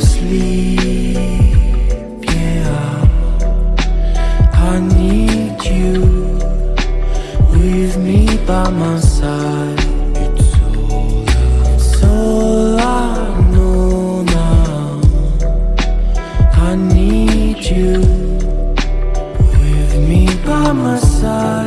Fall yeah, I need you with me by my side. It's all, all I know now. I need you with me by my side.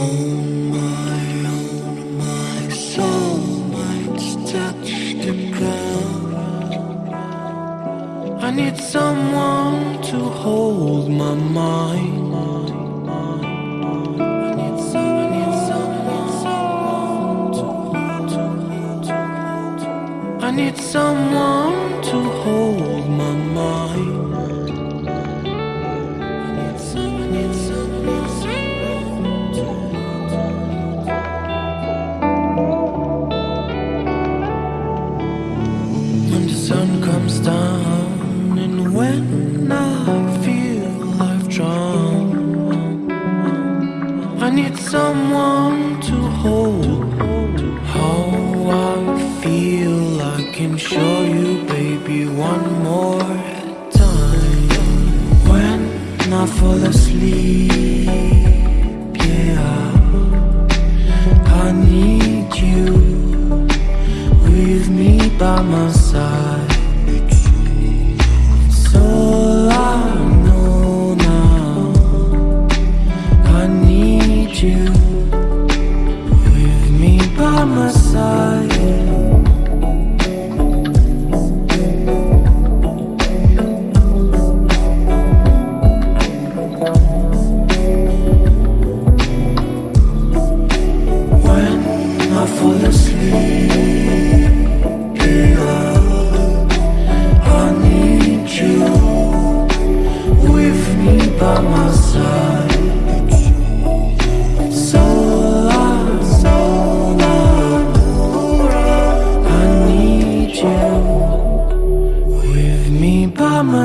I need someone to hold my mind. I need some- I need someone to hold, to hold. I need someone to hold sun comes down and when I feel I've drowned, I need someone to hold. How I feel, I can show you, baby, one more time. When I fall asleep, yeah, I need you with me by my by my side. When I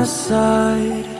side.